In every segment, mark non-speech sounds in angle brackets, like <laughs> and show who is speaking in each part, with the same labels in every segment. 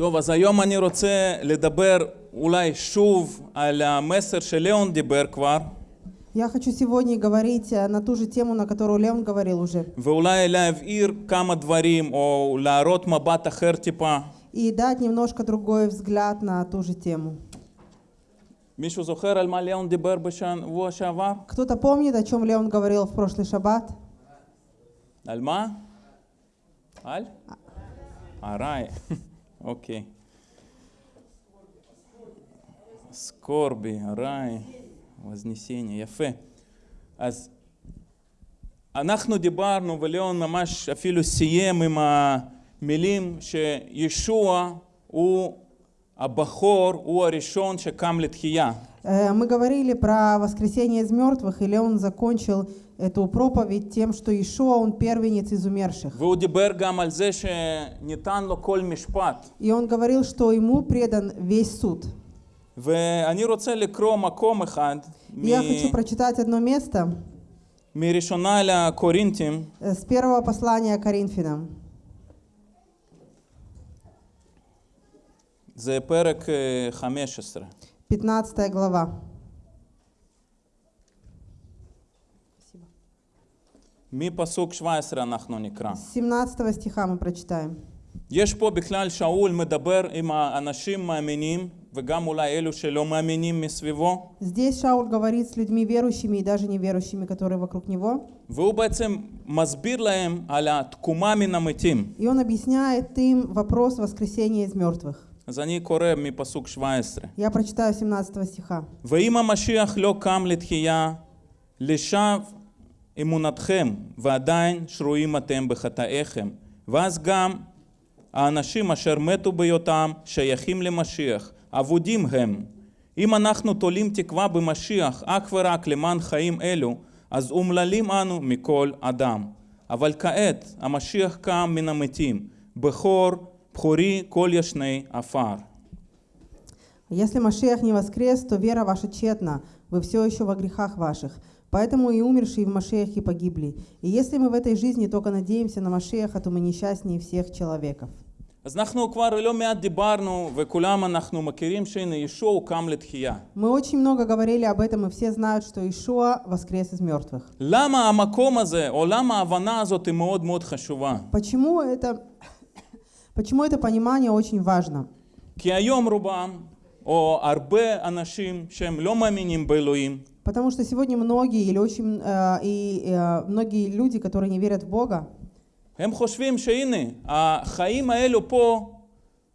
Speaker 1: טוב, אז היום אני רוצה לדבר אולי שוב על המסר שליאון דיבר כבר,
Speaker 2: Я хочу сегодня говорить э, на ту же тему, на которую Леон говорил уже.
Speaker 1: ואולי להבהיר כמה דברים, או להראות מבט אחר טיפה.
Speaker 2: И дать немножко другой взгляд на ту же тему.
Speaker 1: מישהו זוכר על מה ליאון דיבר בשבוע שעבר?
Speaker 2: Кто-то помнит, о чем Леон говорил в прошлый шаббат?
Speaker 1: על מה? על? ארעי, <laughs> אוקיי. סקורבי, ארעי, вознесение, יפה. אז אנחנו דיברנו, וליאון ממש אפילו סיים עם המילים שישוע הוא הבכור, הוא הראשון שקם לתחייה.
Speaker 2: Э, Мы говорили про воскресение из мертвых, и Леон закончил эту проповедь тем, что Ишуа, он первенец из умерших.
Speaker 1: והוא דיבר גם על זה שניתן לו כל משפט.
Speaker 2: И он говорил, что ему предан весь суд.
Speaker 1: ואני רוצה לקרוא מקום אחד
Speaker 2: И Я хочу
Speaker 1: מ-
Speaker 2: прочитать одно место
Speaker 1: מראשונה לקורינתים,
Speaker 2: э, с первого послания Коринфянам.
Speaker 1: זה פרק אה, 15.
Speaker 2: 15 глава.
Speaker 1: מפסוק 17 אנחנו נקרא.
Speaker 2: С 17 стиха мы прочитаем.
Speaker 1: יש פה בכלל שאול מדבר עם האנשים מאמינים, וגם אולי אלו שלא מאמינים מסביבו,
Speaker 2: Здесь Шауль говорит с людьми верующими и даже неверующими, которые вокруг него.
Speaker 1: והוא בעצם מסביר להם על התקומה מן המתים.
Speaker 2: И он объясняет им вопрос воскресения из мертвых.
Speaker 1: אז אני קורא מפסוק 17.
Speaker 2: Я прочитаю 17 стиха.
Speaker 1: ואם המשיח לא קם לתחייה, לשווא אמונתכם, ועדיין שרויים אתם בחטאיכם. ואז גם האנשים אשר מתו בהיותם שייכים למשיח, אבודים הם. אם אנחנו תולים תקווה במשיח אך ורק למען חיים אלו, אז אומללים אנו מכל אדם. אבל כעת המשיח קם מן המתים, בכור, בכורי כל ישני עפר.
Speaker 2: Если Машех не воскрес, то вера ваша тщетна, вы все еще во грехах ваших. Поэтому и умершие в Машехе погибли. И если мы в этой жизни только надеемся на Машеха, то мы несчастнее всех человеков.
Speaker 1: אז אנחנו כבר לא מעט דיברנו, וכולם אנחנו מכירים שהנה ישוע הוא קם לתחייה.
Speaker 2: Мы очень много говорили об этом, и все знают, что Ишуа воскрес из мертвых.
Speaker 1: למה המקום הזה, או למה ההבנה הזאת היא מאוד מאוד חשובה?
Speaker 2: Почему это, почему это понимание очень важно?
Speaker 1: כי היום רובם, או הרבה אנשים שהם לא מאמינים באלוהים,
Speaker 2: Потому что сегодня многие или очень э, и э, многие люди, которые не верят в Бога,
Speaker 1: הם חושבים שהנה, החיים האלו פה,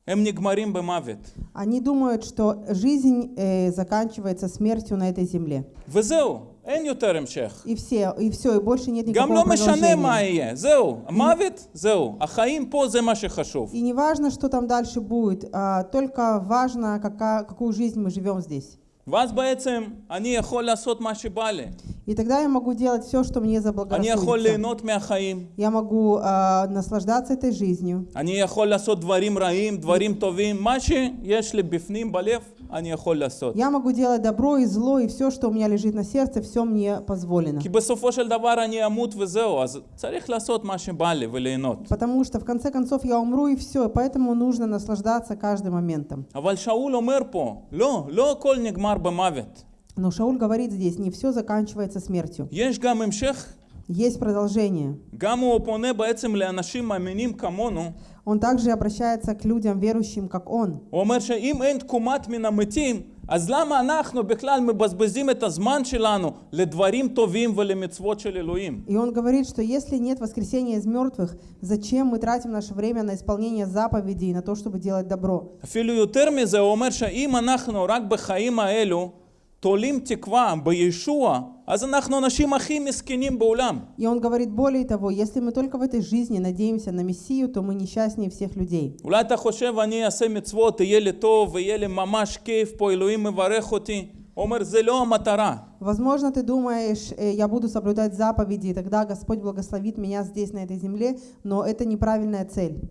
Speaker 1: הם נגמרים במוות.
Speaker 2: они думают, что жизнь э, заканчивается смертью на этой земле.
Speaker 1: וזהו, אין יותר המשך.
Speaker 2: И все, и все, и больше нет
Speaker 1: גם
Speaker 2: никакого
Speaker 1: לא משנה מה
Speaker 2: продолжения.
Speaker 1: יהיה, זהו, המוות, זהו, החיים פה זה מה שחשוב.
Speaker 2: И не важно, что там дальше будет, а только важно, какая, какую жизнь мы живем здесь.
Speaker 1: ואז בעצם אני יכול לעשות מה שבא לי.
Speaker 2: И тогда я могу делать все, что мне
Speaker 1: אני יכול
Speaker 2: заблагорассудится.
Speaker 1: ליהנות מהחיים.
Speaker 2: Я могу а, наслаждаться этой жизнью.
Speaker 1: אני יכול לעשות דברים רעים, דברים טובים, מה שיש לי בפנים בלב, אני יכול לעשות.
Speaker 2: Я могу делать добро и зло, и все, что у меня лежит на сердце, все мне позволено.
Speaker 1: כי בסופו של דבר אני אמות וזהו, אז צריך לעשות מה שבא לי וליהנות.
Speaker 2: Потому что в конце концов я умру и все, поэтому нужно наслаждаться каждым моментом.
Speaker 1: אבל שאול אומר פה, לא, לא הכל נגמר במוות.
Speaker 2: Но Шауль говорит здесь, не все заканчивается смертью.
Speaker 1: יש גם המשך,
Speaker 2: Есть продолжение.
Speaker 1: גם הוא פונה בעצם לאנשים מאמינים כמונו,
Speaker 2: Он также обращается к людям, верующим, как он.
Speaker 1: הוא אומר שאם אין תקומת מן המתים, אז למה אנחנו בכלל מבזבזים את הזמן שלנו לדברים טובים ולמצוות של אלוהים?
Speaker 2: И он говорит, что если нет воскресения из мертвых, зачем мы тратим наше время на исполнение заповедей, на то, чтобы делать добро?
Speaker 1: אפילו יותר מזה, הוא אומר שאם אנחנו רק בחיים האלו תולים תקווה בישוע, אז אנחנו האנשים הכי מסכנים בעולם.
Speaker 2: И он говорит, более того, если мы только в этой жизни надеемся на Мессию, то мы несчастнее всех людей.
Speaker 1: אולי אתה חושב, אני אעשה מצוות, יהיה לי טוב, ויהיה לי ממש כיף פה, אלוהים מברך אותי. הוא אומר, זה לא המטרה.
Speaker 2: Возможно, ты думаешь, э, я буду соблюдать заповеди, и тогда Господь благословит меня здесь, на этой земле, но это неправильная цель.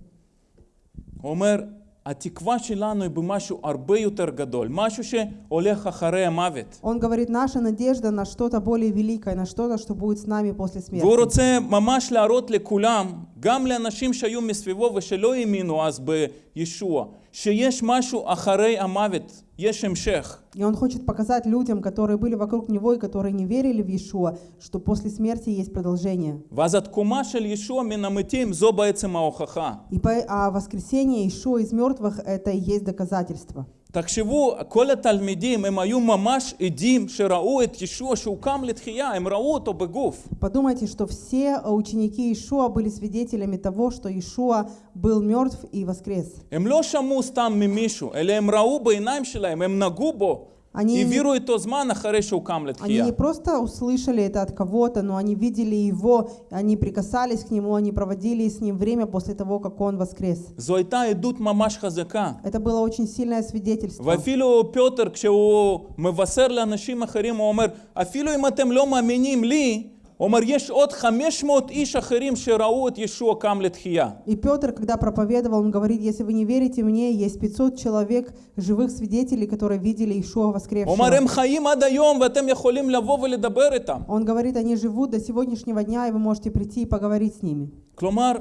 Speaker 1: הוא אומר, התקווה שלנו היא במשהו הרבה יותר גדול, משהו שהולך אחרי המוות.
Speaker 2: Он говорит, наша надежда на что-то более великое, на что-то, что будет с нами после
Speaker 1: והוא
Speaker 2: смерти.
Speaker 1: רוצה ממש להראות לכולם, גם לאנשים שהיו מסביבו ושלא האמינו אז בישוע, שיש משהו אחרי המוות, יש המשך.
Speaker 2: И он хочет показать людям, которые были вокруг него и которые не верили в Иешуа, что после смерти есть продолжение.
Speaker 1: ואז התקומה של ישוע מן המתים זו בעצם ההוכחה.
Speaker 2: И по, а воскресение Иешуа из мертвых это и есть доказательство.
Speaker 1: תחשבו, כל התלמידים הם היו ממש עדים שראו את ישוע שהוא קם לתחייה, הם ראו אותו בגוף.
Speaker 2: Подумайте, что все ученики Иешуа были свидетелями того, что Иешуа был мертв и воскрес.
Speaker 1: הם לא שמעו סתם ממישהו, אלא הם ראו בעיניים שלהם, הם נגעו בו.
Speaker 2: אני-
Speaker 1: העבירו איתו זמן אחרי שהוא קם
Speaker 2: Они
Speaker 1: לתחייה.
Speaker 2: не просто услышали это от кого-то, но они видели его, они прикасались к нему, они проводили с ним время после того, как он воскрес.
Speaker 1: זו הייתה עדות ממש חזקה.
Speaker 2: Это было очень сильное свидетельство.
Speaker 1: ואפילו פיוטר, כשהוא מבשר לאנשים אחרים, הוא אומר, אפילו אם אתם לא מאמינים לי, הוא אומר, יש עוד 500 איש אחרים שראו את ישוע קם לתחייה.
Speaker 2: И Петр, когда проповедовал, он говорит, если вы не верите мне, есть 500 человек, живых свидетелей, которые видели Ишуа
Speaker 1: הוא אומר, הם
Speaker 2: воскресшего.
Speaker 1: חיים עד היום ואתם יכולים לבוא ולדבר איתם.
Speaker 2: Он говорит, они живут до сегодняшнего дня, и вы можете прийти и поговорить с ними.
Speaker 1: כלומר,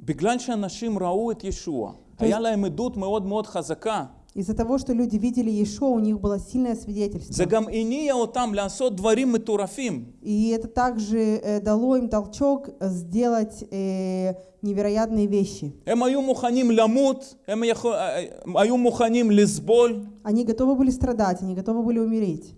Speaker 1: בגלל שאנשים ראו את ישוע, היה להם עדות מאוד מאוד חזקה.
Speaker 2: Из-за того, что люди видели Иешуа, у них было сильное
Speaker 1: זה
Speaker 2: свидетельство.
Speaker 1: גם הניע אותם לעשות דברים מטורפים.
Speaker 2: И это также э, дало им толчок сделать э, невероятные вещи.
Speaker 1: הם היו מוכנים למות, הם יכול, הם היו מוכנים לסבול,
Speaker 2: Они готовы были страдать, они готовы были умереть.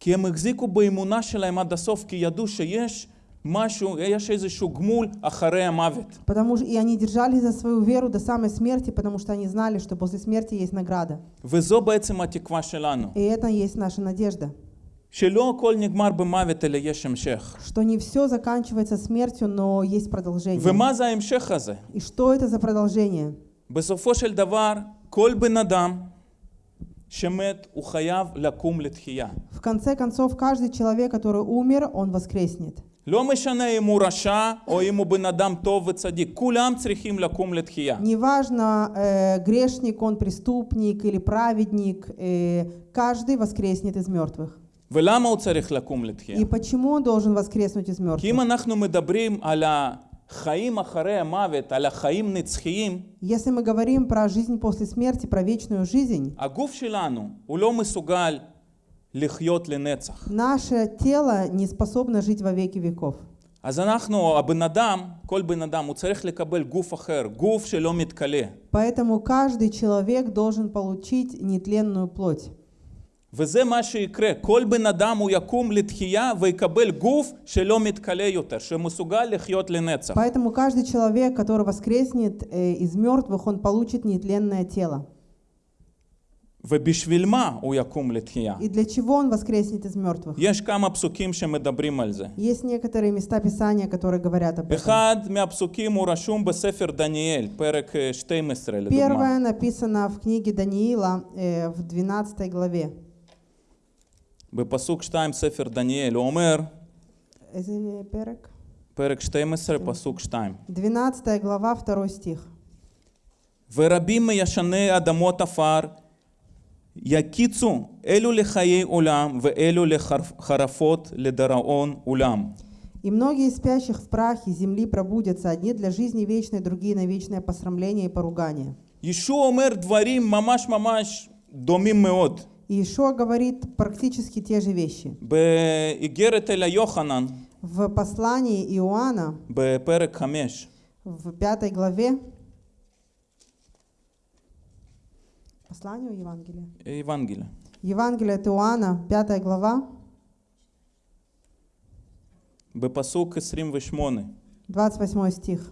Speaker 1: כי הם החזיקו באמונה שלהם עד הסוף, כי ידעו שיש משהו, יש איזשהו גמול אחרי המוות.
Speaker 2: Потому что и они держались за свою веру до самой смерти, потому что они знали, что после смерти есть награда.
Speaker 1: וזו בעצם התקווה שלנו.
Speaker 2: И это и есть наша надежда.
Speaker 1: שלא הכל נגמר במוות, אלא יש המשך.
Speaker 2: Что не все заканчивается смертью, но есть продолжение.
Speaker 1: ומה זה ההמשך הזה?
Speaker 2: И что это за продолжение?
Speaker 1: בסופו של דבר, כל בן אדם
Speaker 2: В конце концов, каждый человек, который умер, он воскреснет.
Speaker 1: לא משנה אם הוא רשע או אם הוא בן אדם טוב וצדיק, כולם צריכים לקום לתחייה.
Speaker 2: Неважно, э, грешник он, преступник или праведник, э, каждый воскреснет из мертвых.
Speaker 1: ולמה הוא צריך לקום לתחייה?
Speaker 2: И почему он должен воскреснуть из
Speaker 1: כי אם
Speaker 2: мертвых?
Speaker 1: אנחנו מדברים על החיים אחרי המוות, על החיים נצחיים,
Speaker 2: Если мы говорим про жизнь после смерти, про вечную жизнь,
Speaker 1: הגוף שלנו הוא לא מסוגל לחיות לנצח.
Speaker 2: наше тело не способно жить во веки веков.
Speaker 1: אז אנחנו, הבן אדם, כל בן אדם, הוא צריך לקבל גוף אחר, גוף שלא מתכלה.
Speaker 2: Поэтому каждый человек должен получить нетленную плоть.
Speaker 1: וזה מה שיקרה, כל בן אדם הוא יקום לתחייה ויקבל גוף שלא מתכלה יותר, שמסוגל לחיות לנצח.
Speaker 2: Поэтому каждый человек, который воскреснет э, из мертвых, он получит нетленное тело.
Speaker 1: ובשביל מה הוא יקום לתחייה?
Speaker 2: И для чего он воскреснет из мертвых?
Speaker 1: יש כמה פסוקים שמדברים על זה.
Speaker 2: Есть некоторые места Писания, которые говорят об этом.
Speaker 1: אחד מהפסוקים הוא רשום בספר דניאל, פרק אה, 12 לדוגמה.
Speaker 2: Первое написано в книге Даниила э, в 12 главе.
Speaker 1: בפסוק 2 ספר דניאל, הוא אומר,
Speaker 2: איזה פרק?
Speaker 1: פרק 12 פסוק 2,
Speaker 2: 12 глава, 2 стих.
Speaker 1: ורבים מישני אדמות עפר יקיצו אלו לחיי עולם ואלו לחרפות לדיראון עולם.
Speaker 2: И многие из спящих в прахе земли пробудятся, одни для жизни вечной, другие на вечное посрамление и поругание.
Speaker 1: ישוע אומר דברים ממש ממש דומים
Speaker 2: Иешуа говорит практически те же вещи. В послании Иоанна в пятой главе посланию Евангелия.
Speaker 1: Э,
Speaker 2: Евангелие. Евангелие от Иоанна, 5 глава.
Speaker 1: Бепасук 28.
Speaker 2: 28 стих.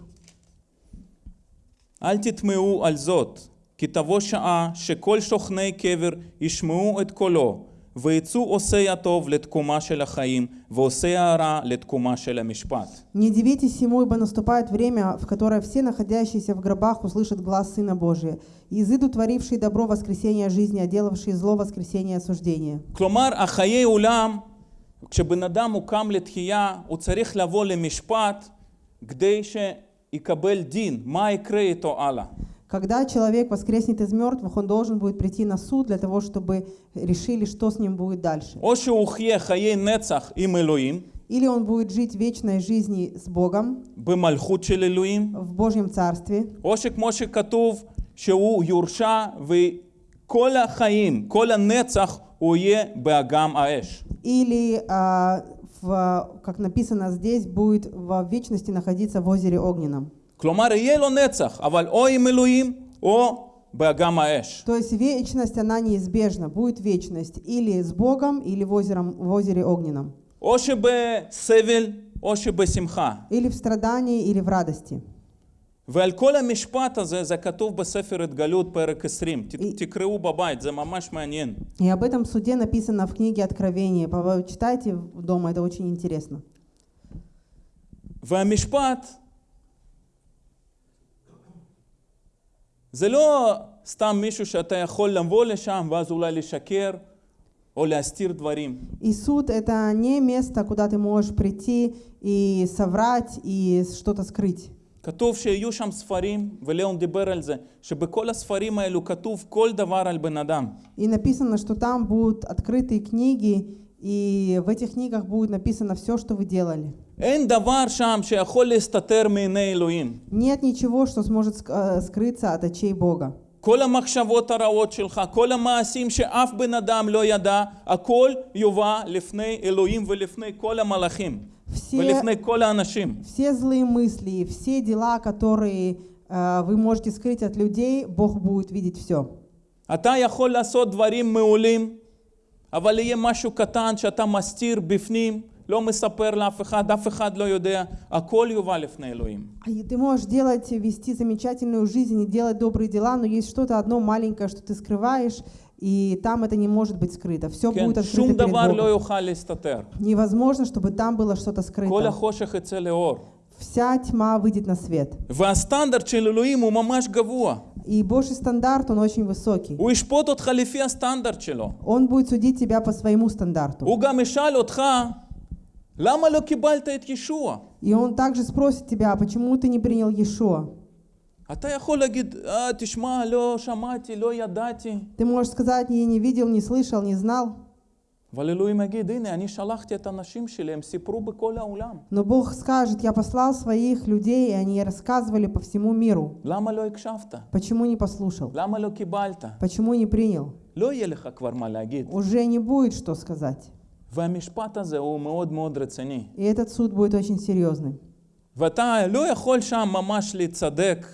Speaker 1: Альтитмеу альзот. כי תבוא שעה שכל שוכני קבר ישמעו את קולו, ויצאו עושי הטוב לתקומה של החיים, ועושי הרע לתקומה של המשפט.
Speaker 2: «Не дивитесь ему, ибо наступает время, в которое все находящиеся в гробах услышат глаз Сына Божия, и изыду творившие добро воскресения жизни, а делавшие зло воскресения осуждения».
Speaker 1: כלומר, החיי עולם, כשבן אדם הוא קם לתחייה, הוא צריך לבוא למשפט כדי שיקבל דין, מה יקרה איתו הלאה.
Speaker 2: Когда человек воскреснет из мертвых, он должен будет прийти на суд для того, чтобы решили, что с ним будет дальше.
Speaker 1: או שהוא חיה חיי נצח עם אלוהים,
Speaker 2: Или он будет жить вечной жизнью с Богом
Speaker 1: במלכות של אלוהים,
Speaker 2: в Божьем Царстве,
Speaker 1: או שכמו שכתוב שהוא יורשע וכל החיים, כל הנצח הוא יהיה באגם האש.
Speaker 2: или, а, в, как написано здесь, будет в вечности находиться в озере Огненном.
Speaker 1: כלומר, יהיה לו נצח, אבל או עם אלוהים או באגם האש.
Speaker 2: То есть вечность, она неизбежна, будет вечность или с Богом, или в, озером, в озере Огненном,
Speaker 1: או שבסבל או שבשמחה.
Speaker 2: или в страдании, или в радости.
Speaker 1: ועל כל המשפט הזה, זה כתוב בספר התגלות פרק 20. ת-
Speaker 2: И-
Speaker 1: תקראו בבית, זה ממש מעניין.
Speaker 2: И об этом суде написано в книге Откровения. По- Читайте дома, это очень интересно.
Speaker 1: והמשפט זה לא סתם מישהו שאתה יכול לבוא לשם ואז אולי לשקר או להסתיר דברים.
Speaker 2: И суд — это не место, куда ты можешь прийти и соврать, и что-то скрыть.
Speaker 1: כתוב שיהיו שם ספרים, וליאון דיבר על זה, שבכל הספרים האלו כתוב כל דבר על בן אדם.
Speaker 2: И написано, что там будут открытые книги, и в этих книгах будет написано все, что вы делали.
Speaker 1: אין דבר שם שיכול להסתתר מעיני אלוהים.
Speaker 2: Нет ничего, что сможет ск- э, скрыться от очей Бога.
Speaker 1: כל המחשבות הרעות שלך, כל המעשים שאף בן אדם לא ידע, הכל יובא לפני אלוהים ולפני כל המלאכים.
Speaker 2: Все,
Speaker 1: ולפני כל האנשים.
Speaker 2: все злые мысли, и все дела, которые э, вы можете скрыть от людей, Бог будет видеть все.
Speaker 1: אתה יכול לעשות דברים מעולים, אבל יהיה משהו קטן שאתה מסתיר בפנים, לא מספר לאף אחד, אף אחד לא יודע, הכל יובא לפני אלוהים.
Speaker 2: И ты можешь делать, вести замечательную жизнь и делать добрые дела, но есть что-то одно маленькое, что ты скрываешь, и там это не может быть скрыто. Все
Speaker 1: כן,
Speaker 2: будет
Speaker 1: שום
Speaker 2: открыто перед
Speaker 1: דבר לא
Speaker 2: Богом.
Speaker 1: יוכל להסתתר.
Speaker 2: Невозможно, чтобы там было что-то
Speaker 1: כל
Speaker 2: скрыто.
Speaker 1: החושך יצא לאור.
Speaker 2: Вся тьма выйдет на свет.
Speaker 1: והסטנדרט של אלוהים הוא ממש גבוה.
Speaker 2: И Божий стандарт, он очень высокий.
Speaker 1: הוא ישפוט אותך לפי הסטנדרט שלו.
Speaker 2: Он будет судить тебя по своему стандарту. И он также спросит тебя, «А почему ты не принял Иешуа?
Speaker 1: אתה יכול להגיד, אה, תשמע, לא שמעתי, לא ידעתי.
Speaker 2: Ты можешь сказать, я не видел, не слышал, не знал.
Speaker 1: אבל אלוהים יגיד, הנה, אני שלחתי את האנשים שלי, הם סיפרו בכל העולם.
Speaker 2: Но Бог скажет, я послал своих людей, и они рассказывали по всему миру.
Speaker 1: למה לא הקשבת?
Speaker 2: Почему не послушал?
Speaker 1: למה לא קיבלת?
Speaker 2: Почему не принял?
Speaker 1: לא יהיה לך כבר מה להגיד.
Speaker 2: Уже не будет что сказать.
Speaker 1: והמשפט הזה הוא מאוד מאוד רציני.
Speaker 2: И этот суд будет очень серьезный.
Speaker 1: ואתה לא יכול שם ממש להצדק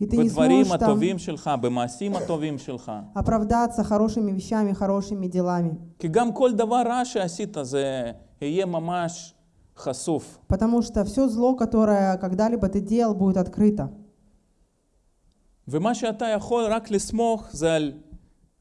Speaker 2: И ты не
Speaker 1: בדברים
Speaker 2: сможешь там
Speaker 1: הטובים שלך, במעשים הטובים שלך.
Speaker 2: оправдаться хорошими вещами, хорошими делами.
Speaker 1: כי גם כל דבר רע שעשית זה יהיה ממש חשוף.
Speaker 2: Потому что все зло, которое когда-либо ты делал, будет открыто.
Speaker 1: ומה שאתה יכול רק לסמוך זה על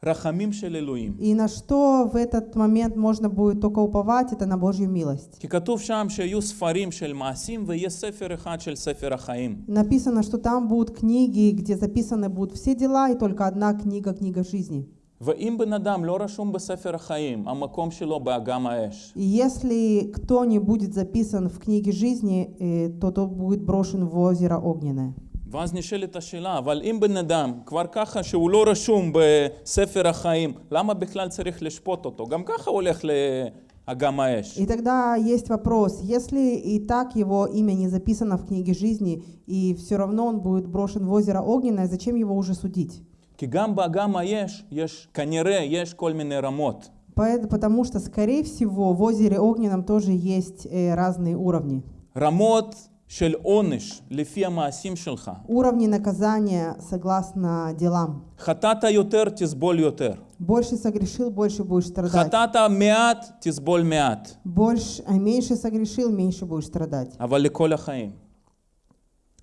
Speaker 1: רחמים של אלוהים.
Speaker 2: И на что в этот момент можно будет только уповать, это на Божью милость.
Speaker 1: כי כתוב שם שיהיו ספרים של מעשים ויהיה ספר אחד של ספר החיים.
Speaker 2: Написано, что там будут книги, где записаны будут все дела, и только одна книга, книга жизни.
Speaker 1: ואם בן אדם לא רשום בספר החיים, המקום שלו באגם האש.
Speaker 2: И если кто не будет записан в книге жизни, э, то тот будет брошен в озеро огненное.
Speaker 1: ואז נשאלת השאלה, אבל אם בן אדם כבר ככה שהוא לא רשום בספר החיים, למה בכלל צריך לשפוט אותו? גם ככה הוא הולך לאגם האש.
Speaker 2: И тогда есть вопрос, если и так его имя не записано в книге жизни, и все равно он будет брошен в озеро огненное, зачем его уже судить?
Speaker 1: כי גם באגם האש יש, כנראה, יש כל מיני רמות.
Speaker 2: Поэт- Потому что, скорее всего, в озере огненном тоже есть э, разные уровни.
Speaker 1: רמות של עונש לפי המעשים שלך.
Speaker 2: Уровни наказания согласно делам.
Speaker 1: חטאת יותר, תסבול יותר.
Speaker 2: Больше согрешил, больше будешь страдать.
Speaker 1: חטאת מעט, תסבול מעט.
Speaker 2: Больше, а меньше согрешил, меньше будешь страдать.
Speaker 1: אבל לכל החיים.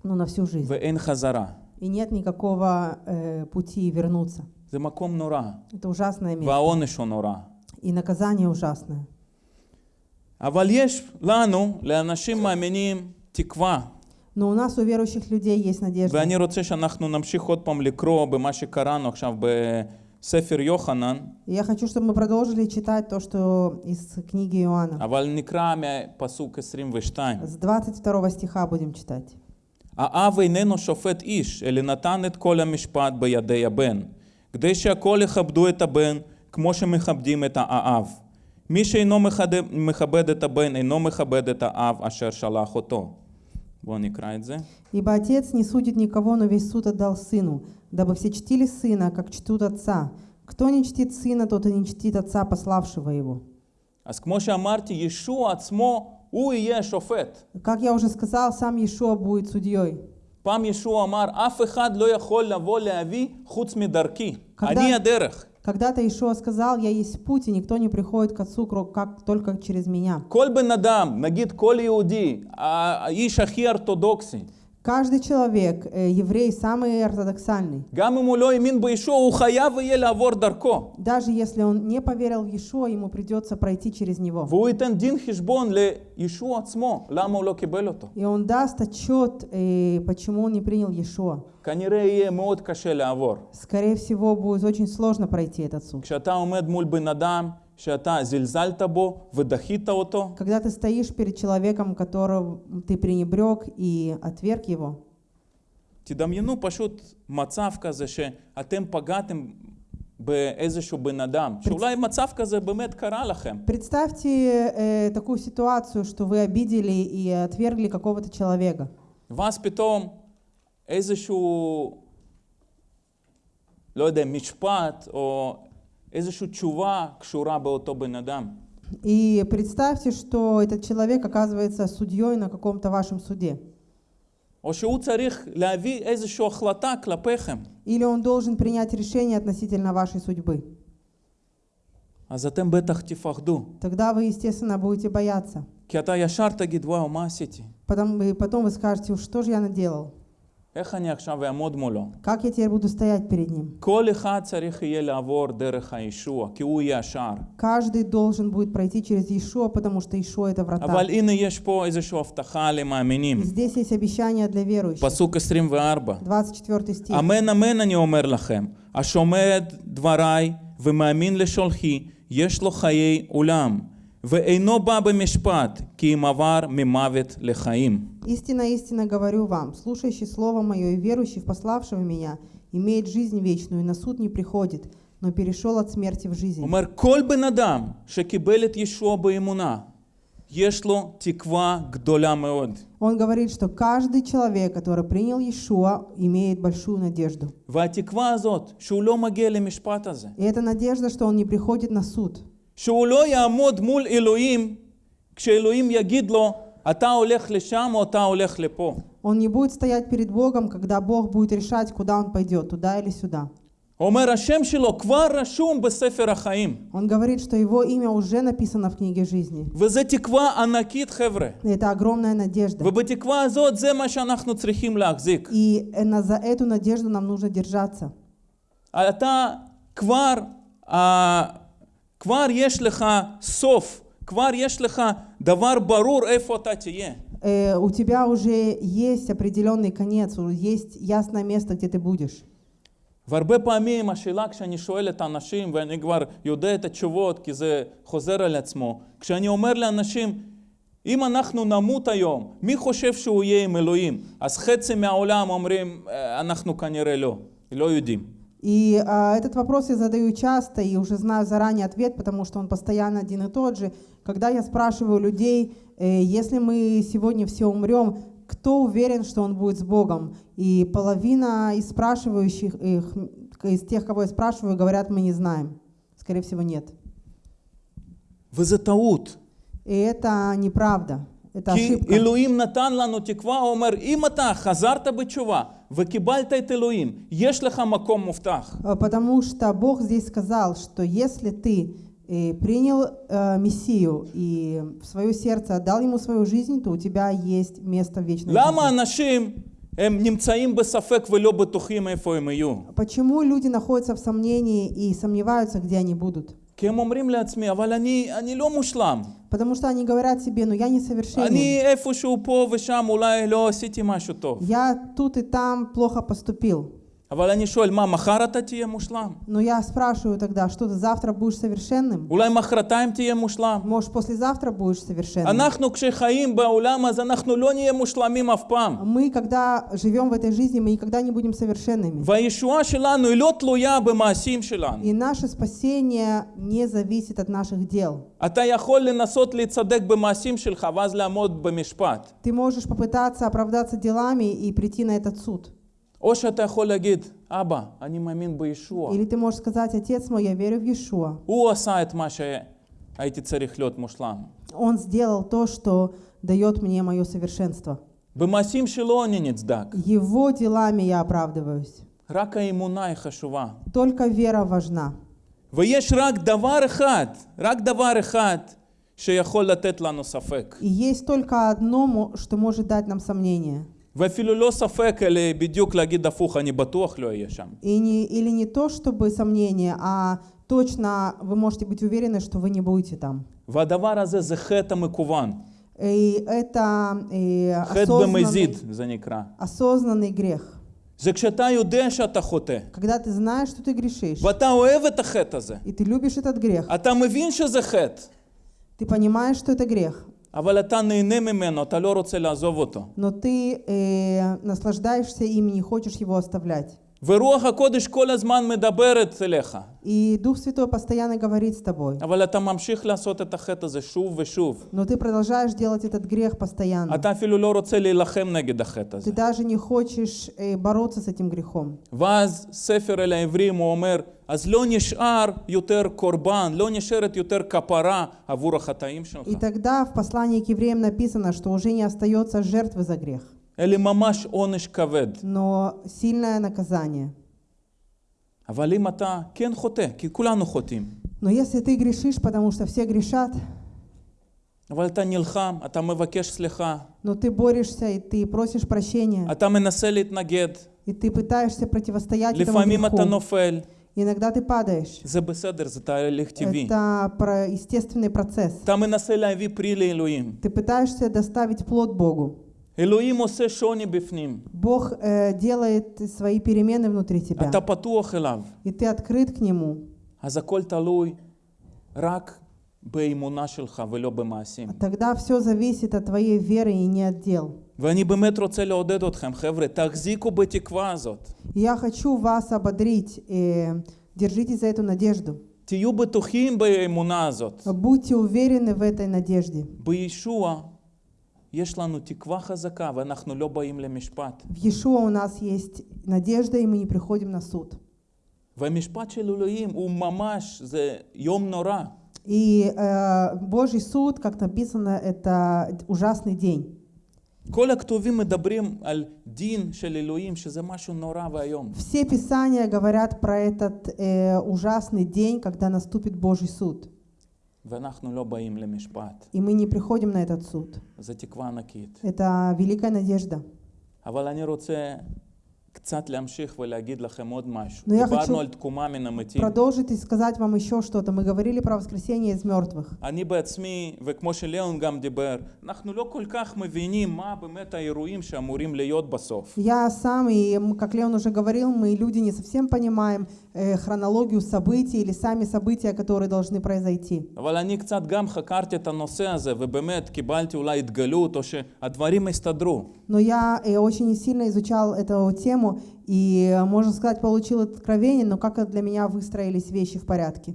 Speaker 2: Ну, на всю жизнь.
Speaker 1: ואין חזרה.
Speaker 2: И нет никакого э, пути вернуться.
Speaker 1: זה מקום נורא.
Speaker 2: Это ужасное место.
Speaker 1: והעונש הוא נורא.
Speaker 2: И наказание ужасное.
Speaker 1: אבל יש לנו, לאנשים מאמינים, תקווה.
Speaker 2: Но у нас, у верующих людей, есть надежда.
Speaker 1: ואני רוצה שאנחנו נמשיך עוד פעם לקרוא במה שקראנו עכשיו בספר יוחנן,
Speaker 2: И я хочу, чтобы мы продолжили читать то, что из книги Иоанна.
Speaker 1: אבל נקרא מפסוק 22.
Speaker 2: С 22 стиха будем читать.
Speaker 1: האב איננו שופט איש, אלא נתן את כל המשפט בידי הבן, כדי שהכל יכבדו את הבן כמו שמכבדים את האב. מי שאינו מכבד, מכבד את הבן, אינו מכבד את האב אשר שלח אותו.
Speaker 2: Ибо отец не судит никого, но весь суд отдал сыну, дабы все чтили сына, как чтут отца. Кто не чтит сына, тот и не чтит отца, пославшего его.
Speaker 1: אז כמו שאמרתי, ישוע עצמו, הוא יהיה השופט.
Speaker 2: Как я уже сказал, сам Иешуа будет судьей.
Speaker 1: פעם ישוע אמר, אף אחד לא יכול לבוא לאבי חוץ מדרכי.
Speaker 2: когда-
Speaker 1: אני הדרך.
Speaker 2: Когда-то Иешуа сказал, я есть путь, и никто не приходит к Отцу, как только через меня.
Speaker 1: Коль бы надам, нагид коль иуди, а, а иш ахи ортодоксий.
Speaker 2: Каждый человек, э, еврей, самый ортодоксальный. Даже если он не поверил в Иешуа, ему придется пройти через него. И он даст отчет, э, почему он не принял Иешуа. Скорее всего, будет очень сложно пройти этот суд.
Speaker 1: כשאתה עומד מול בן אדם שאתה זלזלת בו ודחית אותו,
Speaker 2: Когда ты стоишь перед человеком, которого ты пренебрег и отверг его,
Speaker 1: תדמיינו פשוט מצב כזה שאתם פגעתם באיזשהו בן אדם, שאולי מצב כזה באמת קרה לכם.
Speaker 2: представьте э, такую ситуацию, что вы обидели и отвергли какого-то человека.
Speaker 1: ואז פתאום איזשהו, לא יודע, משפט או איזושהי תשובה קשורה באותו בן אדם.
Speaker 2: И представьте, что этот человек оказывается судьей на каком-то вашем суде.
Speaker 1: או שהוא צריך להביא איזושהי החלטה כלפיכם.
Speaker 2: Или он должен принять решение относительно вашей судьбы.
Speaker 1: אז אתם בטח תפחדו,
Speaker 2: Тогда вы, естественно, будете бояться.
Speaker 1: כי אתה ישר תגיד, וואו, מה עשיתי?
Speaker 2: Потом, и потом вы скажете, что же я наделал?
Speaker 1: איך אני עכשיו אעמוד מולו?
Speaker 2: Как я теперь буду стоять перед ним?
Speaker 1: כל אחד צריך יהיה לעבור דרך הישוע, כי הוא יהיה השער.
Speaker 2: Каждый должен будет пройти через Иешуа, потому что Иешуа это врата.
Speaker 1: אבל הנה יש פה איזושהי הבטחה
Speaker 2: И
Speaker 1: למאמינים.
Speaker 2: здесь есть обещание для верующих.
Speaker 1: פסוק 24.
Speaker 2: 24 стих.
Speaker 1: אמן אמן אני אומר לכם, השומע את דבריי ומאמין לשולחי, יש לו חיי עולם, ואינו בא במשפט, כי אם עבר ממוות לחיים.
Speaker 2: Истинно, истинно говорю вам, слушающий Слово Мое и верующий в пославшего Меня имеет жизнь вечную, и на суд не приходит, но перешел от смерти в
Speaker 1: הוא
Speaker 2: жизнь.
Speaker 1: אומר, כל בן אדם שקיבל את ישוע באמונה, יש לו תקווה גדולה מאוד.
Speaker 2: Он говорит, что каждый человек, который принял Иешуа, имеет большую надежду.
Speaker 1: והתקווה הזאת, שהוא לא מגיע למשפט הזה,
Speaker 2: И эта надежда, что он не приходит на суд,
Speaker 1: שהוא לא יעמוד מול אלוהים, כשאלוהים יגיד לו, אתה הולך לשם או אתה הולך לפה.
Speaker 2: он не будет стоять перед Богом, когда Бог будет решать, куда он пойдет, туда или сюда.
Speaker 1: הוא אומר, השם שלו כבר רשום בספר החיים.
Speaker 2: Он говорит, что его имя уже написано в книге жизни.
Speaker 1: וזו תקווה ענקית, חבר'ה.
Speaker 2: И это огромная надежда.
Speaker 1: ובתקווה הזאת זה מה שאנחנו צריכים להחזיק.
Speaker 2: И э, на- за эту надежду нам нужно держаться.
Speaker 1: אתה כבר, אה, כבר יש לך סוף, כבר יש לך דבר ברור איפה אתה תהיה.
Speaker 2: Э, у тебя уже есть определенный конец, уже есть ясное место, где ты будешь.
Speaker 1: והרבה פעמים השאלה כשאני שואל את האנשים, ואני כבר יודע את התשובות כי זה חוזר על עצמו, כשאני אומר לאנשים, אם אנחנו נמות היום, מי חושב שהוא יהיה עם אלוהים? אז חצי מהעולם אומרים, "אה, אנחנו כנראה לא, לא יודעים.
Speaker 2: И а, этот вопрос я задаю часто и уже знаю заранее ответ, потому что он постоянно один и тот же. Когда я спрашиваю людей, э, если мы сегодня все умрем, кто уверен, что он будет с Богом? И половина из спрашивающих, их, из тех, кого я спрашиваю, говорят, мы не знаем. Скорее всего, нет.
Speaker 1: Вы затаут.
Speaker 2: И это неправда Это
Speaker 1: כי
Speaker 2: ошибка.
Speaker 1: אלוהים נתן לנו תקווה, הוא אומר, אם אתה חזרת בתשובה וקיבלת את אלוהים, יש לך מקום מובטח.
Speaker 2: А, Потому что Бог здесь сказал, что если ты э, принял э, Мессию и в свое сердце отдал ему свою жизнь, то у тебя есть место в вечной
Speaker 1: למה
Speaker 2: жизни.
Speaker 1: אנשים הם נמצאים בספק ולא בטוחים איפה הם יהיו?
Speaker 2: Почему люди находятся в сомнении и сомневаются, где они будут?
Speaker 1: כי הם אומרים לעצמי, אבל אני, אני לא מושלם.
Speaker 2: Потому что они говорят себе, ну я не совершенен.
Speaker 1: אני איפשהו פה ושם אולי לא עשיתי משהו טוב.
Speaker 2: Я тут и там плохо поступил. Но ну, я спрашиваю тогда, что ты завтра будешь совершенным? Может, послезавтра будешь совершенным? Мы, когда живем в этой жизни, мы никогда не будем совершенными. И наше спасение не зависит от наших дел. Ты можешь попытаться оправдаться делами и прийти на этот суд.
Speaker 1: או שאתה יכול להגיד, אבא, אני מאמין בישוע.
Speaker 2: Или ты можешь сказать, отец мой, я верю в Иешуа.
Speaker 1: הוא עשה את מה שהייתי צריך להיות מושלם.
Speaker 2: Он сделал то, что дает мне мое совершенство.
Speaker 1: במעשים שלו אני נצדק.
Speaker 2: Его делами я оправдываюсь.
Speaker 1: רק האמונה היא חשובה.
Speaker 2: Только вера важна.
Speaker 1: ויש רק דבר אחד, רק דבר אחד, שיכול לתת לנו ספק.
Speaker 2: И есть только одно, мо- что может дать нам сомнение.
Speaker 1: ואפילו לא ספק, אלא בדיוק להגיד הפוך, אני בטוח לא אהיה שם.
Speaker 2: И не, или не то, чтобы сомнение, а точно вы можете быть уверены, что вы не будете там.
Speaker 1: והדבר הזה זה חטא המקוון.
Speaker 2: И это э,
Speaker 1: חטא
Speaker 2: осознанный,
Speaker 1: במזיד זה נקרא.
Speaker 2: осознанный грех.
Speaker 1: זה כשאתה יודע שאתה חוטא,
Speaker 2: Когда ты знаешь, что ты грешишь,
Speaker 1: ואתה אוהב את החטא הזה.
Speaker 2: и ты любишь этот грех,
Speaker 1: אתה מבין שזה חטא,
Speaker 2: ты понимаешь, что это грех,
Speaker 1: אבל אתה נהנה ממנו, אתה לא רוצה לעזוב אותו.
Speaker 2: но ты э, наслаждаешься им и не хочешь его оставлять.
Speaker 1: ורוח הקודש כל הזמן מדברת אליך,
Speaker 2: И Дух Святой постоянно говорит с тобой,
Speaker 1: אבל אתה ממשיך לעשות את החטא הזה שוב ושוב.
Speaker 2: но ты продолжаешь делать этот грех постоянно.
Speaker 1: אתה אפילו לא רוצה להילחם נגד החטא הזה.
Speaker 2: Ты даже не хочешь э, бороться с этим грехом.
Speaker 1: ואז ספר אל העברים הוא אומר, אז לא נשאר יותר קורבן, לא נשארת יותר כפרה עבור החטאים שלך,
Speaker 2: И тогда в послании к евреям написано, что уже не остается жертвы за грех,
Speaker 1: אלא ממש עונש כבד.
Speaker 2: но сильное наказание.
Speaker 1: אבל אם אתה כן חוטא, כי כולנו חוטאים,
Speaker 2: Но если ты грешишь, потому что все грешат,
Speaker 1: אבל אתה נלחם, אתה מבקש סליחה,
Speaker 2: но ты борешься и ты просишь прощения,
Speaker 1: אתה מנסה להתנגד,
Speaker 2: и ты пытаешься противостоять этому
Speaker 1: לפעמים אתה
Speaker 2: греху,
Speaker 1: נופל,
Speaker 2: иногда ты падаешь.
Speaker 1: זה בסדר, זה תהליך טבעי.
Speaker 2: Это про естественный процесс.
Speaker 1: אתה מנסה להביא פרי לאלוהים.
Speaker 2: Ты пытаешься доставить плод Богу.
Speaker 1: אלוהים עושה שוני בפנים,
Speaker 2: Бог э, делает свои перемены внутри тебя,
Speaker 1: אתה פתוח אליו,
Speaker 2: и ты открыт к Нему.
Speaker 1: אז הכל תלוי רק באמונה שלך ולא במעשים.
Speaker 2: Тогда все зависит от твоей веры и не от дел.
Speaker 1: ואני באמת רוצה לעודד אתכם, חבר'ה, תחזיקו בתקווה הזאת.
Speaker 2: И Я хочу вас ободрить. э, держитесь за эту надежду.
Speaker 1: תהיו בטוחים באמונה הזאת.
Speaker 2: Будьте уверены в этой надежде.
Speaker 1: בישוע יש לנו תקווה חזקה ואנחנו לא באים למשפט.
Speaker 2: В Иешуа у нас есть надежда, и мы не приходим на суд.
Speaker 1: והמשפט של אלוהים הוא ממש, זה יום נורא.
Speaker 2: И э, Божий суд, как написано, это ужасный день.
Speaker 1: כל הכתובים מדברים על דין של אלוהים, שזה משהו נורא ואיום.
Speaker 2: Все писания говорят про этот э, ужасный день, когда наступит Божий суд. И мы не приходим на этот суд. Это великая надежда.
Speaker 1: אבל אני רוצה קצת להמשיך ולהגיד לכם עוד משהו.
Speaker 2: Ну, я
Speaker 1: דיברנו
Speaker 2: хочу
Speaker 1: על תקומה מן המתים.
Speaker 2: Продолжить и сказать вам еще что-то. Мы говорили про воскресение из мертвых.
Speaker 1: אני בעצמי, וכמו שליאון גם דיבר, אנחנו לא כל כך מבינים מה באמת האירועים שאמורים להיות בסוף.
Speaker 2: Я сам, и м, как Леон уже говорил, мы люди не совсем понимаем э, хронологию событий или сами события, которые должны произойти.
Speaker 1: אבל אני קצת גם חקרתי את הנושא הזה, ובאמת קיבלתי אולי התגלות, או שהדברים הסתדרו.
Speaker 2: Но я э, очень сильно изучал эту тему тему и, э, можно сказать, получил откровение, но как для меня выстроились вещи в порядке.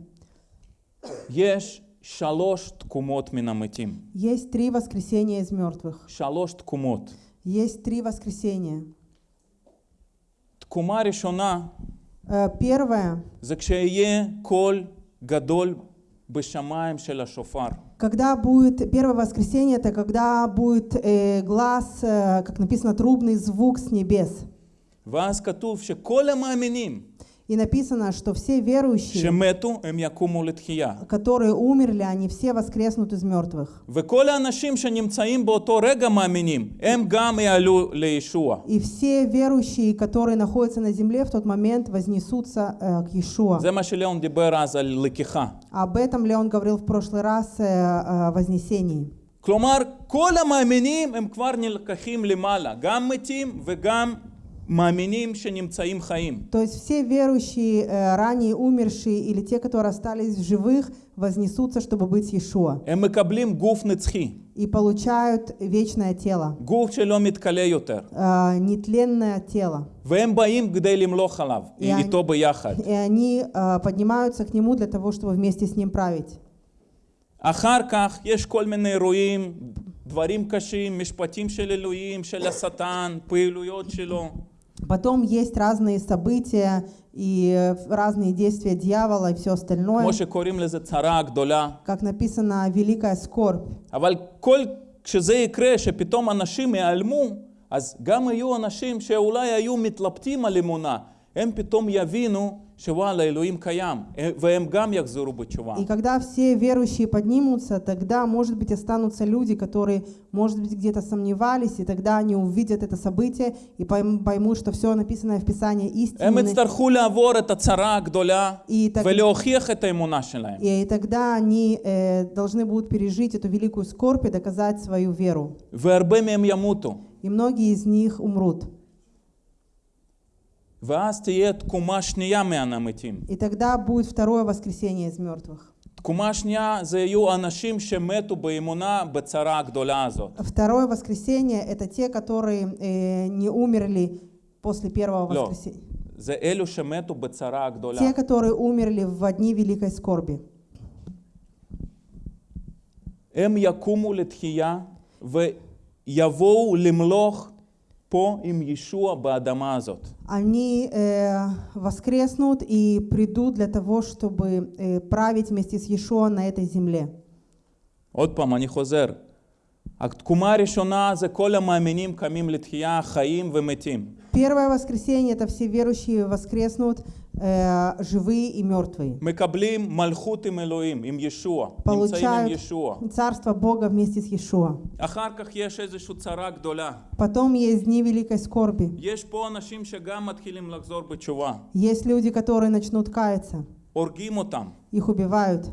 Speaker 1: Есть шалош ткумот минамытим.
Speaker 2: Есть три воскресения из мертвых.
Speaker 1: Шалош ткумот.
Speaker 2: Есть три воскресения.
Speaker 1: Ткума решена.
Speaker 2: Э, первое.
Speaker 1: Закшее коль гадоль бешамаем шеля шофар.
Speaker 2: Когда будет первое воскресенье, это когда будет э, глаз, э, как написано, трубный звук с небес.
Speaker 1: ואז כתוב שכל המאמינים
Speaker 2: И написано, что все верующие,
Speaker 1: שמתו הם יקומו לתחייה.
Speaker 2: которые умерли, они все воскреснут из мертвых.
Speaker 1: וכל האנשים שנמצאים באותו רגע מאמינים, הם גם יעלו לישוע.
Speaker 2: И все верующие, которые находятся на земле в тот момент, вознесутся э, к Иешуа.
Speaker 1: זה מה שליאון דיבר אז על לקיחה.
Speaker 2: Об этом Леон говорил в прошлый раз э, о вознесении.
Speaker 1: כלומר, כל המאמינים הם כבר נלקחים למעלה, גם מתים וגם המאמינים שנמצאים חיים.
Speaker 2: То есть все верующие, э, ранее умершие или те, которые остались в живых, вознесутся, чтобы быть с Иешуа.
Speaker 1: הם מקבלים גוף נצחי,
Speaker 2: И получают вечное тело,
Speaker 1: גוף שלא מתכלה יותר,
Speaker 2: э, нетленное тело.
Speaker 1: והם באים כדי למלוך עליו,
Speaker 2: יעני-
Speaker 1: איתו ביחד.
Speaker 2: И они э, поднимаются к Нему для того, чтобы вместе с Ним править.
Speaker 1: אחר כך יש כל מיני אירועים, דברים קשים, משפטים של אלוהים, של השטן, פעילויות שלו.
Speaker 2: Потом есть разные события и э, разные действия дьявола и все остальное.
Speaker 1: כמו שקוראים לזה צרה גדולה.
Speaker 2: Как написано, великая скорбь.
Speaker 1: אבל כל, כשזה יקרה, שפתאום אנשים ייעלמו, אז גם יהיו אנשים שאולי היו מתלבטים על אמונה, הם פתאום יבינו
Speaker 2: и когда все верующие поднимутся, тогда, может быть, останутся люди, которые, может быть, где-то сомневались, и тогда они увидят это событие и поймут, что все написанное в Писании истинно. И, так... и тогда они э, должны будут пережить эту великую скорбь и доказать свою веру. И многие из них умрут. И тогда будет второе воскресение из мертвых.
Speaker 1: תקומה שנייה זה יהיו אנשים שמתו באמונה בצרה הגדולה הזאת.
Speaker 2: Второе воскресение — это те, которые э, не умерли после первого
Speaker 1: לא,
Speaker 2: воскресения.
Speaker 1: זה אלו שמתו בצרה הגדולה.
Speaker 2: Те, которые умерли в дни великой скорби.
Speaker 1: הם יקומו לתחייה ויבואו למלוך פה עם ישוע באדמה הזאת.
Speaker 2: Они э, воскреснут и придут для того, чтобы э, править вместе с Иешуа на этой земле.
Speaker 1: עוד פעם, אני חוזר. התקומה הראשונה זה כל המאמינים קמים לתחייה, חיים ומתים.
Speaker 2: Первое воскресенье — это все верующие воскреснут, э, живые и мертвые.
Speaker 1: מקבלים מלכות עם אלוהים, עם ישוע. נמצאים עם
Speaker 2: Получают
Speaker 1: ישוע.
Speaker 2: Царство Бога вместе с Иешуа.
Speaker 1: אחר כך יש איזושהי צרה גדולה.
Speaker 2: Потом есть дни великой скорби.
Speaker 1: יש פה אנשים שגם מתחילים לחזור בתשובה.
Speaker 2: Есть люди, которые начнут каяться.
Speaker 1: הורגים אותם.
Speaker 2: Их убивают.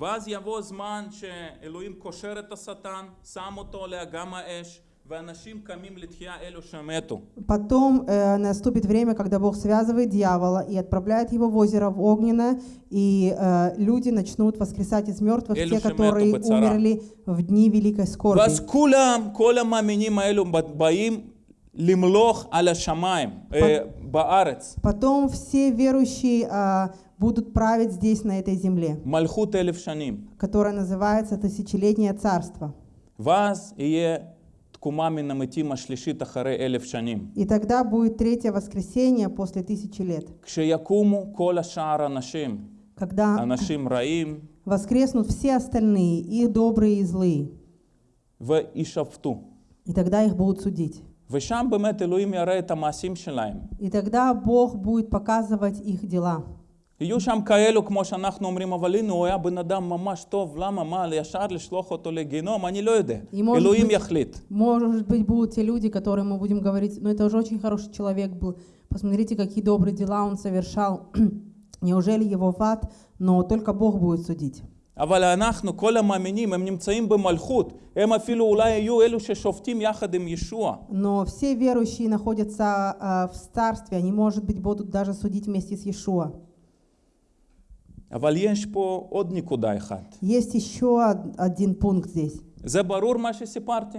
Speaker 1: ואז יבוא זמן שאלוהים קושר את השטן, שם אותו עליה גם האש, ואנשים קמים לתחייה אלו שמתו.
Speaker 2: Потом э, наступит время, когда Бог связывает дьявола и отправляет его в озеро в огненное, и э, люди начнут воскресать из мертвых,
Speaker 1: Элю
Speaker 2: те,
Speaker 1: шемету
Speaker 2: которые
Speaker 1: бацара.
Speaker 2: умерли в дни великой скорби.
Speaker 1: ואז כולם, כל המאמינים האלו באים למלוך על השמיים, אה, בארץ.
Speaker 2: Потом все верующие а, будут править здесь, на этой земле,
Speaker 1: מלכות אלף שנים.
Speaker 2: которая называется Тысячелетнее Царство.
Speaker 1: ואז יהיה
Speaker 2: И тогда будет третье воскресенье после тысячи лет,
Speaker 1: כשיקומו כל השאר אנשים,
Speaker 2: когда
Speaker 1: אנשים רעים,
Speaker 2: воскреснут все остальные, и добрые, и злые,
Speaker 1: וישפטו.
Speaker 2: и тогда их будут судить.
Speaker 1: ושם באמת אלוהים יראה את המעשים שלהם.
Speaker 2: И тогда Бог будет показывать их дела.
Speaker 1: יהיו שם כאלו, כמו שאנחנו אומרים, אבל הנה הוא היה בן אדם ממש טוב, למה, מה, ישר לשלוח אותו לגיהנום? אני לא יודע.
Speaker 2: И может
Speaker 1: אלוהים
Speaker 2: быть-
Speaker 1: יחליט.
Speaker 2: Может быть, будут те люди, которые мы будем говорить, ну это уже очень хороший человек был, посмотрите, какие добрые дела он совершал, <clears throat> неужели его в ад, но только Бог будет судить.
Speaker 1: אבל אנחנו, כל המאמינים, הם נמצאים במלכות. הם אפילו אולי יהיו אלו ששופטים יחד עם ישוע.
Speaker 2: Но все верующие находятся а, в царстве, они, может быть, будут даже судить вместе с Иешуа. Есть еще од- один пункт здесь.
Speaker 1: זה ברור מה שסיפרתי?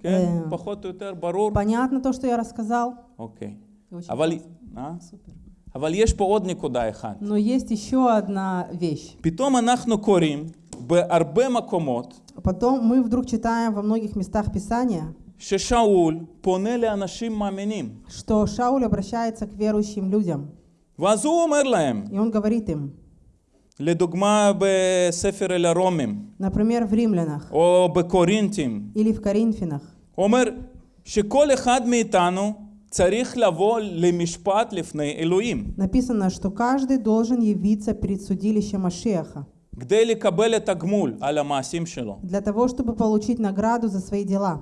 Speaker 1: כן?
Speaker 2: אה.
Speaker 1: פחות או יותר ברור?
Speaker 2: Понятно то, что я рассказал?
Speaker 1: אוקיי.
Speaker 2: Очень
Speaker 1: אבל,
Speaker 2: классно.
Speaker 1: אה?
Speaker 2: Супер.
Speaker 1: אבל יש פה עוד נקודה אחת.
Speaker 2: Но есть еще одна вещь.
Speaker 1: פתאום אנחנו קוראים בהרבה מקומות
Speaker 2: Потом мы вдруг читаем во многих местах Писания,
Speaker 1: ששאול פונה לאנשים מאמינים.
Speaker 2: что Шауль обращается к верующим людям.
Speaker 1: ואז הוא אומר להם,
Speaker 2: И он говорит им,
Speaker 1: לדוגמה בספר אל הרומים,
Speaker 2: например, в Римлянах
Speaker 1: או בקורינתים,
Speaker 2: или в Коринфянах,
Speaker 1: הוא אומר שכל אחד מאיתנו צריך לבוא למשפט לפני אלוהים,
Speaker 2: написано, что каждый должен явиться перед судилищем Машеха
Speaker 1: כדי לקבל את הגמול על המעשים שלו.
Speaker 2: для того, чтобы получить награду за свои дела.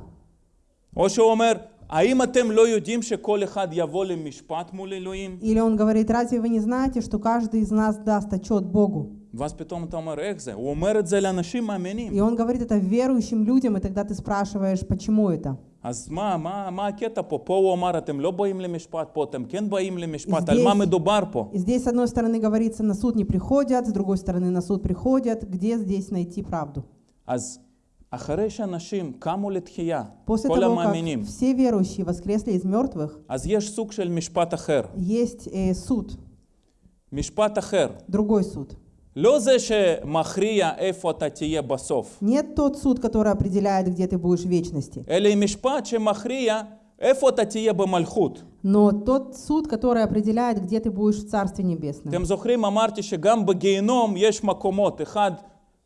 Speaker 1: או שהוא אומר, האם אתם לא יודעים שכל אחד יבוא למשפט מול אלוהים?
Speaker 2: Или он говорит, разве вы не знаете, что каждый из нас даст отчет Богу?
Speaker 1: ואז פתאום אתה אומר, איך זה? הוא אומר את זה לאנשים מאמינים.
Speaker 2: И он говорит это верующим людям, и тогда ты спрашиваешь, почему это?
Speaker 1: אז מה, מה, מה הקטע פה? פה הוא אמר, אתם לא באים למשפט, פה אתם כן באים למשפט, על
Speaker 2: Здесь-
Speaker 1: מה מדובר פה?
Speaker 2: И здесь, с одной стороны, говорится, на суд не приходят, с другой стороны, на суд приходят. Где здесь найти правду?
Speaker 1: אז
Speaker 2: После того, как все верующие воскресли из мертвых, есть э, суд. Другой суд. Нет тот суд, который определяет, где ты будешь в вечности. Но тот суд, который определяет, где ты будешь в Царстве Небесном.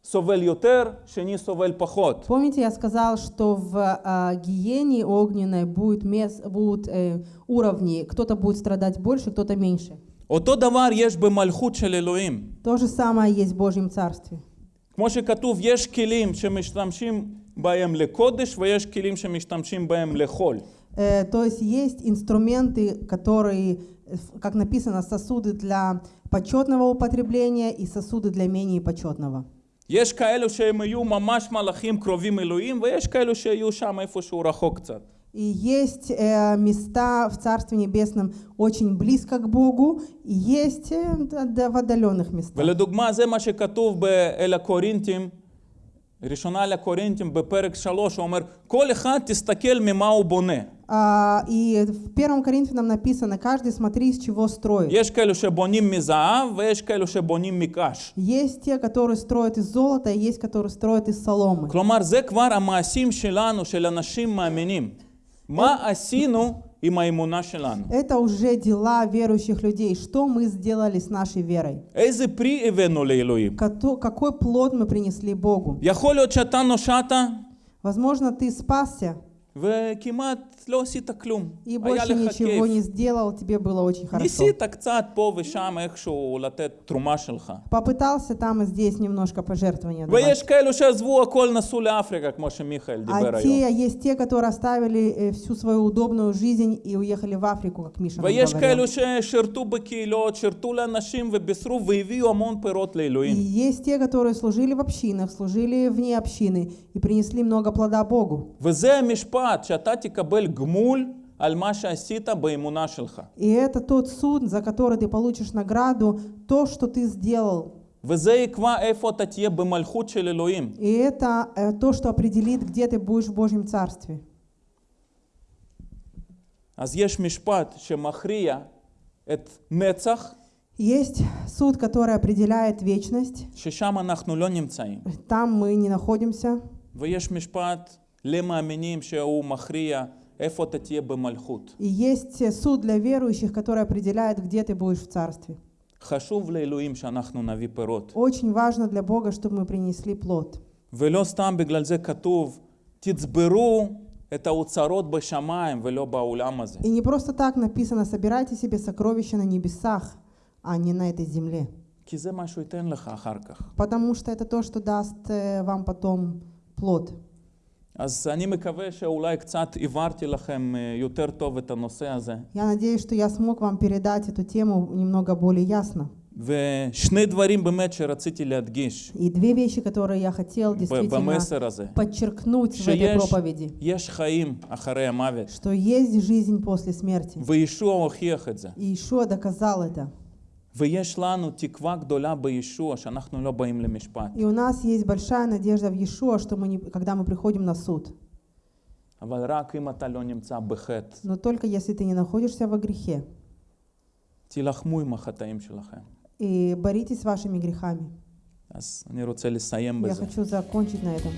Speaker 1: אתם זוכרים, אמרתי שגם בגיהנום יש מקומות, אחד סובל יותר, שני סובל פחות.
Speaker 2: Помните, я сказал, что в а, гиене огненной будет мес, будут э, уровни, кто-то будет страдать больше, кто-то меньше.
Speaker 1: אותו דבר יש במלכות של אלוהים.
Speaker 2: То же самое есть в Божьем Царстве.
Speaker 1: כמו שכתוב, יש כלים שמשתמשים בהם לקודש ויש כלים שמשתמשים בהם לחול.
Speaker 2: Э, то есть есть инструменты, которые, э, в- как написано, сосуды для почетного употребления и сосуды для менее почетного.
Speaker 1: יש כאלו שהם יהיו ממש מלאכים קרובים אלוהים, ויש כאלו שיהיו שם איפשהו רחוק קצת.
Speaker 2: И есть э, места в Царстве Небесном очень близко к Богу, и есть э, д- д- в отдаленных местах.
Speaker 1: ולדוגמה, זה מה שכתוב אל הקורינתים, ראשונה לקורינתים בפרק 3, הוא אומר, כל אחד תסתכל ממה הוא בונה.
Speaker 2: А, и в первом Коринфянам написано, каждый смотри, из чего строит.
Speaker 1: יש כאלו שבונים מזהב ויש כאלו שבונים מקש.
Speaker 2: Есть те, которые строят из золота, и есть, которые строят из соломы.
Speaker 1: כלומר, זה כבר המעשים שלנו, של אנשים מאמינים. מה עשינו עם האמונה שלנו?
Speaker 2: Это уже дела верующих людей. Что мы сделали с нашей верой?
Speaker 1: איזה פרי הבאנו לאלוהים?
Speaker 2: Кото- Какой плод мы принесли Богу?
Speaker 1: יכול להיות שאתה נושעת
Speaker 2: Возможно, ты спасся
Speaker 1: וכמעט לא עשית כלום.
Speaker 2: и
Speaker 1: היה
Speaker 2: больше
Speaker 1: לך
Speaker 2: ничего
Speaker 1: כיף.
Speaker 2: не сделал, тебе было очень хорошо.
Speaker 1: ניסית קצת פה ושם איכשהו לתת תרומה שלך.
Speaker 2: Попытался там и здесь немножко пожертвования давать.
Speaker 1: ויש כאלו שעזבו הכל, נסעו לאפריקה, כמו שמיכאל דיבר
Speaker 2: А
Speaker 1: היום.
Speaker 2: те, есть те, которые оставили э, всю свою удобную жизнь и уехали в Африку, как Миша нам
Speaker 1: ויש
Speaker 2: говорил.
Speaker 1: כאלו ששירתו בקהילות, שירתו לאנשים ובישרו והביאו המון פירות
Speaker 2: И
Speaker 1: לאלוהים.
Speaker 2: есть те, которые служили в общинах, служили вне общины и принесли много плода Богу.
Speaker 1: וזה המשפט, שאתה תקבל גמול על מה שעשית באמונה שלך.
Speaker 2: И это тот суд, за который ты получишь награду, то, что ты сделал.
Speaker 1: וזה יקבע איפה אתה תהיה במלכות של אלוהים.
Speaker 2: И это э, то, что определит, где ты будешь в Божьем Царстве.
Speaker 1: אז יש משפט שמכריע את נצח,
Speaker 2: Есть суд, который определяет вечность.
Speaker 1: ששם אנחנו לא נמצאים.
Speaker 2: Там мы не находимся.
Speaker 1: ויש משפט למאמינים שהוא מכריע איפה אתה תהיה במלכות.
Speaker 2: И есть э, суд для верующих, который определяет, где ты будешь в Царстве.
Speaker 1: חשוב לאלוהים שאנחנו נביא פירות.
Speaker 2: Очень важно для Бога, чтобы мы принесли плод.
Speaker 1: ולא סתם בגלל זה כתוב, תצברו את האוצרות בשמיים ולא בעולם הזה.
Speaker 2: И не просто так написано, собирайте себе сокровища на небесах, а не на этой земле.
Speaker 1: כי זה מה שהוא ייתן לך אחר כך.
Speaker 2: Потому что это то, что даст э, вам потом плод.
Speaker 1: אז אני מקווה שאולי קצת הבהרתי לכם אה, יותר טוב את הנושא הזה.
Speaker 2: Я надеюсь, что я смог вам передать эту тему немного более ясно.
Speaker 1: ושני דברים באמת שרציתי להדגיש
Speaker 2: И две вещи, которые я хотел
Speaker 1: ב-
Speaker 2: действительно
Speaker 1: במסר הזה.
Speaker 2: подчеркнуть в этой
Speaker 1: שיש
Speaker 2: проповеди,
Speaker 1: יש חיים אחרי המוות,
Speaker 2: что есть жизнь после смерти.
Speaker 1: וישוע הוכיח את זה.
Speaker 2: И Ишуа доказал это.
Speaker 1: ויש לנו תקווה גדולה בישוע שאנחנו לא באים למשפט.
Speaker 2: И у нас есть большая надежда в Иешуа, что мы не, когда мы приходим на суд.
Speaker 1: אבל רק אם אתה לא נמצא בחטא,
Speaker 2: Но только если ты не находишься во грехе.
Speaker 1: תילחמו עם החטאים שלכם.
Speaker 2: И боритесь с вашими грехами.
Speaker 1: אז אני רוצה לסיים
Speaker 2: Я
Speaker 1: בזה.
Speaker 2: хочу закончить на этом.